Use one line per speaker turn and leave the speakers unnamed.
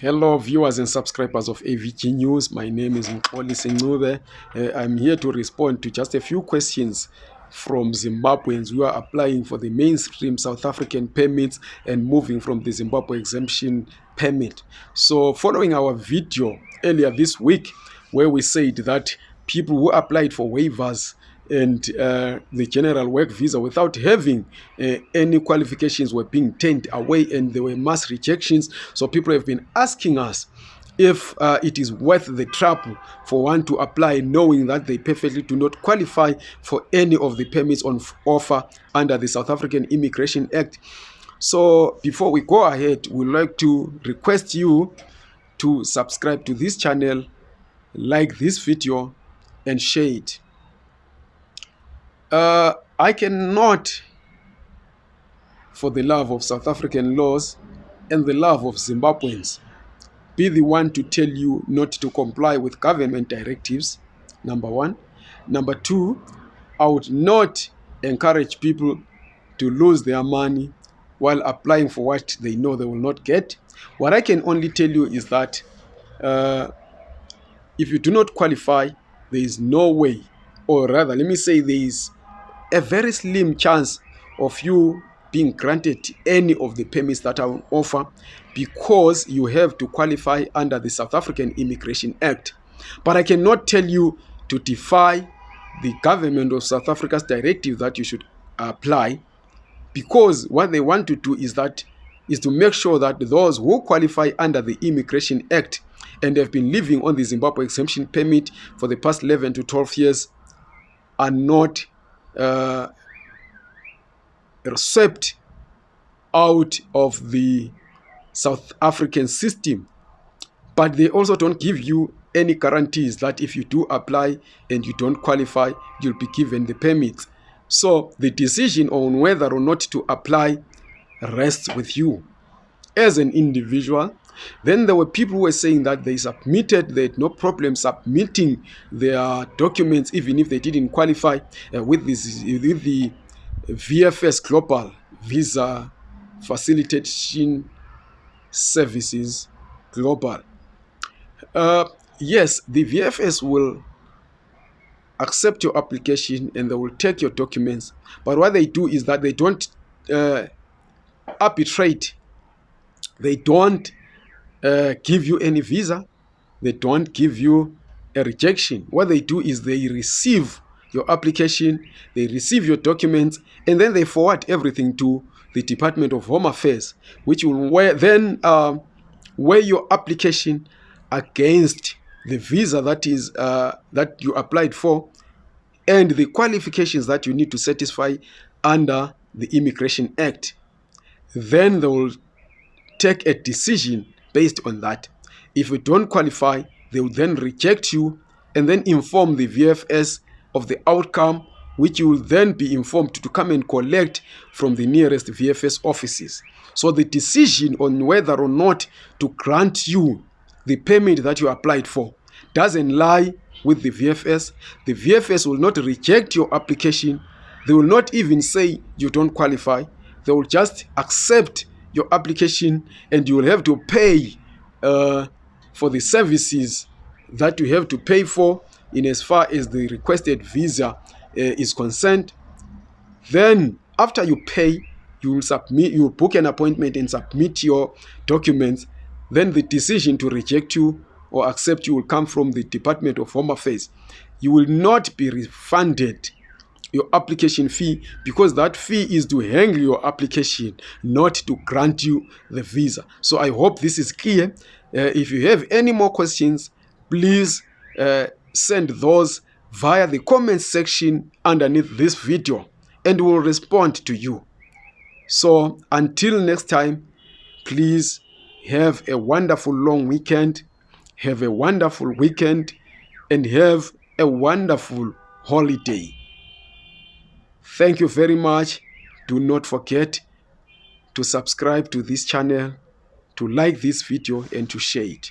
Hello, viewers and subscribers of AVG News. My name is Mkoli Sengube. Uh, I'm here to respond to just a few questions from Zimbabweans who are applying for the mainstream South African permits and moving from the Zimbabwe exemption permit. So, following our video earlier this week, where we said that people who applied for waivers and uh, the general work visa without having uh, any qualifications were being turned away and there were mass rejections. So people have been asking us if uh, it is worth the trouble for one to apply knowing that they perfectly do not qualify for any of the permits on offer under the South African Immigration Act. So before we go ahead, we'd like to request you to subscribe to this channel, like this video and share it. Uh, I cannot, for the love of South African laws and the love of Zimbabweans, be the one to tell you not to comply with government directives, number one. Number two, I would not encourage people to lose their money while applying for what they know they will not get. What I can only tell you is that uh, if you do not qualify, there is no way, or rather, let me say there is a very slim chance of you being granted any of the permits that are on offer because you have to qualify under the South African Immigration Act. But I cannot tell you to defy the government of South Africa's directive that you should apply because what they want to do is that is to make sure that those who qualify under the Immigration Act and have been living on the Zimbabwe exemption permit for the past 11 to 12 years are not uh, swept out of the South African system. But they also don't give you any guarantees that if you do apply and you don't qualify, you'll be given the permit. So the decision on whether or not to apply rests with you as an individual. Then there were people who were saying that they submitted, they had no problem submitting their documents, even if they didn't qualify uh, with, this, with the VFS Global Visa Facilitation Services Global. Uh, yes, the VFS will accept your application and they will take your documents. But what they do is that they don't uh, arbitrate. They don't uh, give you any visa. They don't give you a rejection. What they do is they receive your application, they receive your documents, and then they forward everything to the Department of Home Affairs, which will then uh, weigh your application against the visa that is uh, that you applied for and the qualifications that you need to satisfy under the Immigration Act. Then they will take a decision based on that. If you don't qualify, they will then reject you and then inform the VFS of the outcome, which you will then be informed to come and collect from the nearest VFS offices. So the decision on whether or not to grant you the permit that you applied for doesn't lie with the VFS. The VFS will not reject your application. They will not even say you don't qualify. They will just accept your application and you will have to pay uh, for the services that you have to pay for in as far as the requested visa uh, is concerned. Then after you pay, you will submit, you will book an appointment and submit your documents. Then the decision to reject you or accept you will come from the Department of Home Affairs. You will not be refunded your application fee because that fee is to handle your application, not to grant you the visa. So I hope this is clear. Uh, if you have any more questions, please uh, send those via the comment section underneath this video and we'll respond to you. So until next time, please have a wonderful long weekend, have a wonderful weekend, and have a wonderful holiday. Thank you very much. Do not forget to subscribe to this channel, to like this video, and to share it.